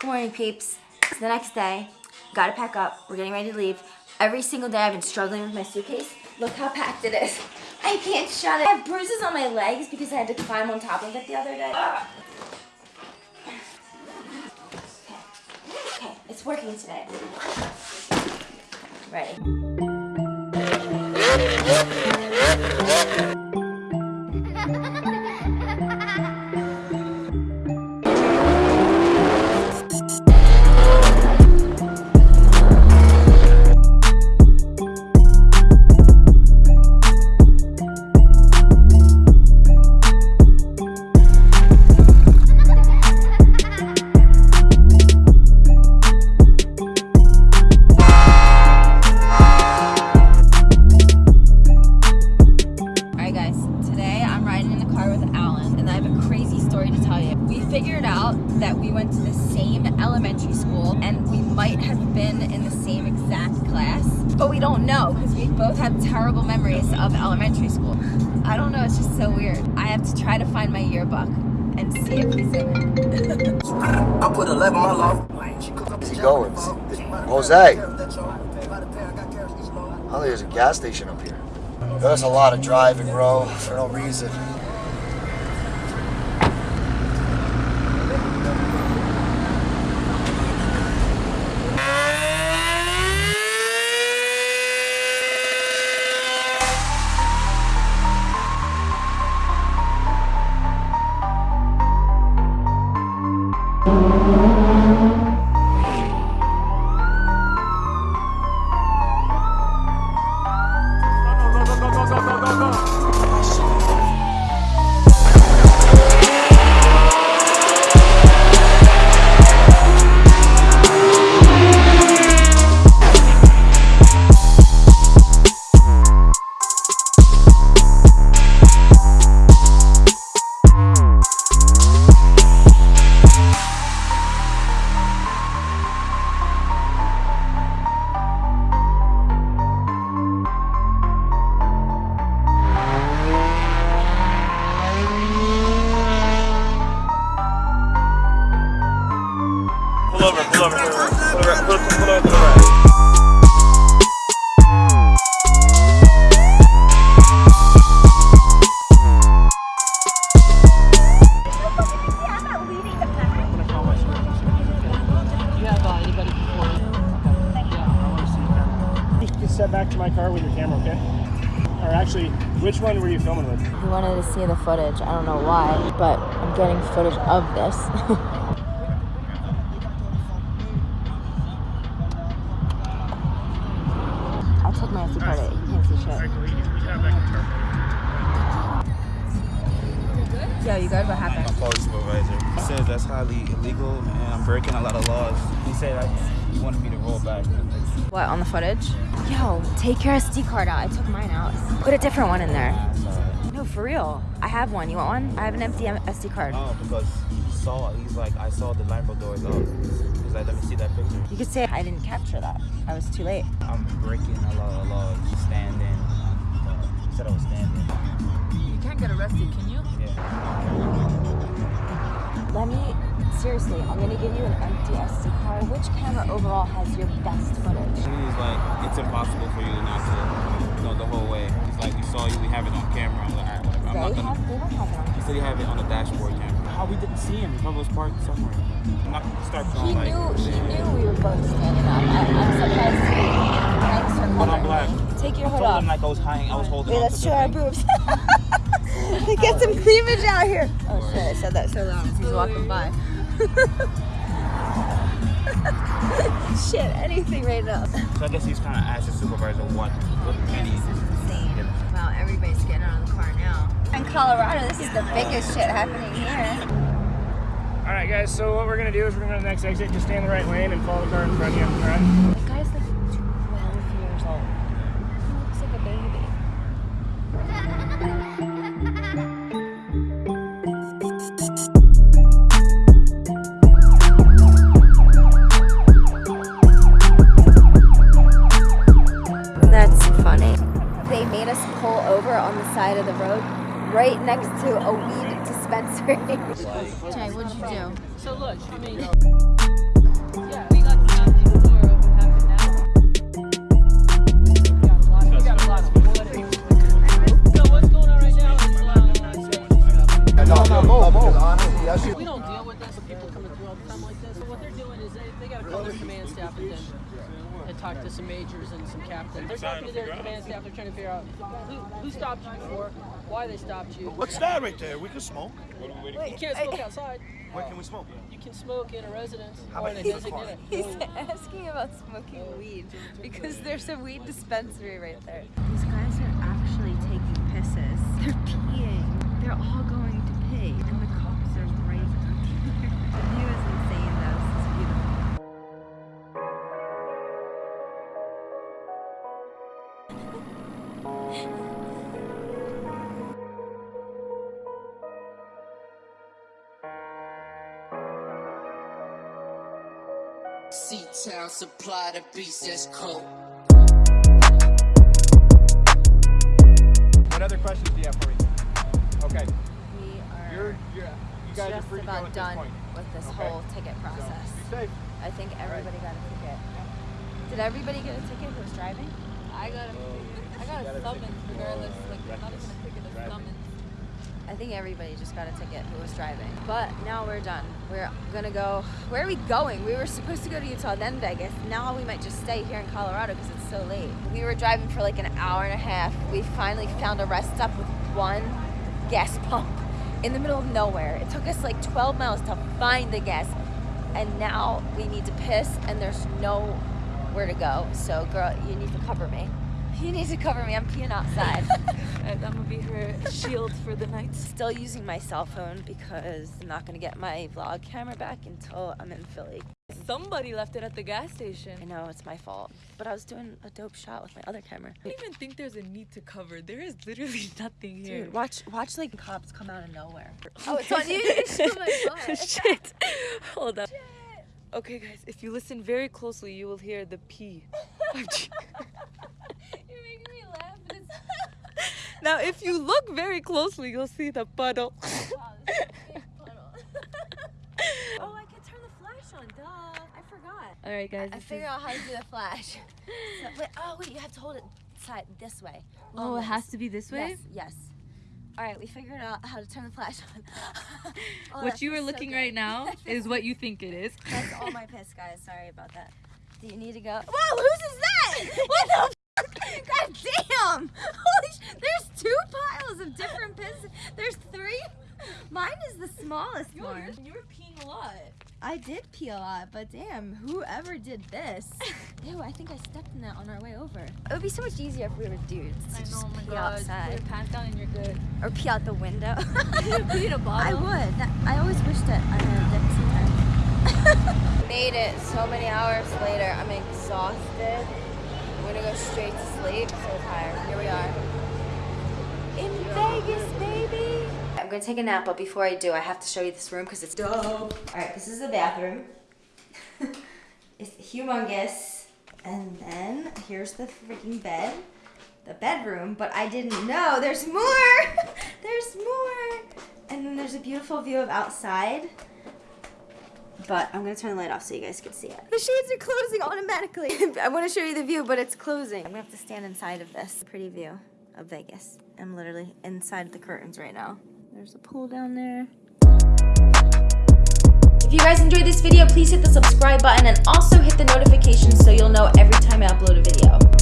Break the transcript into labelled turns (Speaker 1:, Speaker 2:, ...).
Speaker 1: Good morning, peeps. It's the next day. Gotta pack up. We're getting ready to leave. Every single day I've been struggling with my suitcase. Look how packed it is. I can't shut it. I have bruises on my legs because I had to climb on top of it the other day. Okay, okay, it's working today. Ready. We figured out that we went to the same elementary school and we might have been in the same exact class, but we don't know because we both have terrible memories of elementary school. I don't know, it's just so weird. I have to try to find my yearbook and see if he's in it.
Speaker 2: I put 11 my love.
Speaker 3: Where's he going? Jose. Oh, there's a gas station up here. There's a lot of driving, bro, for no reason.
Speaker 4: Step back to my car with your camera, okay? Or actually, which one were you filming with?
Speaker 1: He wanted to see the footage. I don't know why, but I'm getting footage of this. I took my SD card. out. You can't see shit. Yo, you good? What happened?
Speaker 5: police supervisor. He says that's highly illegal and I'm breaking a lot of laws. He said I, he wanted me to roll back.
Speaker 1: What, on the footage? Yo, take your SD card out. I took mine out. Put a different one in there. No, for real. I have one. You want one? I have an empty SD card.
Speaker 5: Oh, because he saw, he's like, I saw the Lambo doors up. He's like, let me see that picture.
Speaker 1: You could say I didn't capture that. I was too late.
Speaker 5: I'm breaking a lot of laws, standing. Uh, he said I was standing.
Speaker 6: You can't get arrested, can you?
Speaker 5: Yeah.
Speaker 1: Let me, seriously, I'm gonna give you an empty SD card. Which camera overall has your best footage?
Speaker 5: He was like, it's impossible for you not to know the whole way. He's like, we saw you, we have it on camera. I'm like, all right, whatever. I'm not gonna.
Speaker 1: have, they don't have it on.
Speaker 5: He said he have it on the dashboard camera. How we didn't see him? He probably was parked somewhere. I'm not gonna start
Speaker 1: He
Speaker 5: feeling like.
Speaker 1: knew, he knew we were both standing up. I, I'm surprised he thanks for
Speaker 5: Hold on,
Speaker 1: covering
Speaker 5: black.
Speaker 1: me. Take your
Speaker 5: I
Speaker 1: hood
Speaker 5: told
Speaker 1: off.
Speaker 5: him like I was hiding, I was holding
Speaker 1: Wait, let's show
Speaker 5: the
Speaker 1: our
Speaker 5: thing.
Speaker 1: boobs. Get some cleavage out here. Oh shit, I said that so loud as he's walking by. shit, anything right now.
Speaker 5: So I guess he's kind of the supervisor what, what many.
Speaker 1: Insane. Wow, everybody's getting out of the car now. In Colorado, this is the biggest shit happening here.
Speaker 4: All right, guys. So what we're gonna do is we're gonna go to the next exit. Just stay in the right lane and follow the car in front of you. All right.
Speaker 1: The guy's like 12 years old. He looks like a baby. Right next to a weed dispenser. dispensary. Jay, what'd you do?
Speaker 6: So look, I mean, and talk to some majors and some captains. They're talking to their command staff, they're trying to figure out who, who stopped you before, why they stopped you.
Speaker 7: What's that right there? We can smoke.
Speaker 6: You can't smoke outside.
Speaker 7: Where can we smoke?
Speaker 6: You can smoke in a residence
Speaker 7: How
Speaker 6: or in a
Speaker 7: about
Speaker 6: designated.
Speaker 1: He's asking about smoking oh, weed because there's a weed dispensary right there. These guys are actually taking pisses. They're
Speaker 8: C-Town supply the beats that's cold.
Speaker 9: What other questions do you have for me? Okay,
Speaker 1: We are
Speaker 9: you're, you're, you guys are
Speaker 1: just
Speaker 9: free
Speaker 1: about done
Speaker 9: this
Speaker 1: with this
Speaker 9: Okay.
Speaker 1: whole ticket
Speaker 9: So,
Speaker 1: process.
Speaker 9: be safe.
Speaker 1: I think everybody got a ticket. Did everybody get a ticket who was driving?
Speaker 6: I got a, oh, I got a summons regardless, like not even a ticket, a summons.
Speaker 1: I think everybody just got a ticket who was driving. But now we're done. We're gonna go. Where are we going? We were supposed to go to Utah, then Vegas. Now we might just stay here in Colorado because it's so late. We were driving for like an hour and a half. We finally found a rest stop with one gas pump in the middle of nowhere. It took us like 12 miles to find the gas. And now we need to piss, and there's nowhere to go. So, girl, you need to cover me. You need to cover me. I'm peeing outside.
Speaker 6: And I'm gonna be her shield for the night.
Speaker 1: Still using my cell phone because I'm not gonna get my vlog camera back until I'm in Philly.
Speaker 6: Somebody left it at the gas station.
Speaker 1: I know it's my fault, but I was doing a dope shot with my other camera.
Speaker 6: I don't even think there's a need to cover. There is literally nothing here.
Speaker 1: Dude, watch, watch like cops come out of nowhere.
Speaker 6: Oh, it's on you. Oh Shit. Hold up. Okay, guys, if you listen very closely, you will hear the pee.
Speaker 1: You're making me laugh, but it's
Speaker 6: now, if you look very closely, you'll see the puddle.
Speaker 1: oh, I can turn the flash on. Duh, I forgot.
Speaker 6: All right, guys.
Speaker 1: I
Speaker 6: is-
Speaker 1: figured out how to do the flash. So, wait, oh wait, you have to hold it side this way.
Speaker 6: Oh, it has to be this way.
Speaker 1: Yes, yes. All right, we figured out how to turn the flash on. Oh,
Speaker 6: what you are
Speaker 1: feels so
Speaker 6: looking right now is what you think it is.
Speaker 1: That's all my piss, guys. Sorry about that. Do you need to go? Whoa, whose is that? What the? F- God damn! Holy sh- There's two piles of different piss. There's three. Mine is the smallest one.
Speaker 6: you were peeing a lot.
Speaker 1: I did pee a lot, but damn, whoever did this. Ew, I think I stepped in that on our way over. It would be so much easier if we were dudes. to
Speaker 6: I know,
Speaker 1: just
Speaker 6: oh my
Speaker 1: pee
Speaker 6: god.
Speaker 1: outside.
Speaker 6: Put your pants down and you're good.
Speaker 1: Or pee out the window.
Speaker 6: pee in a
Speaker 1: I
Speaker 6: bottle.
Speaker 1: I would. That, I always wish that I had a dick sometimes. Made it so many hours later. I'm exhausted. I'm gonna go straight to sleep. So tired. Here we are. In Vegas, baby. I'm gonna take a nap, but before I do, I have to show you this room because it's dope. All right, this is the bathroom. it's humongous. And then here's the freaking bed the bedroom, but I didn't know there's more. there's more. And then there's a beautiful view of outside. But I'm gonna turn the light off so you guys can see it. The shades are closing automatically. I want to show you the view, but it's closing. I'm gonna have to stand inside of this pretty view of Vegas. I'm literally inside the curtains right now. There's a pool down there. If you guys enjoyed this video, please hit the subscribe button and also hit the notifications so you'll know every time I upload a video.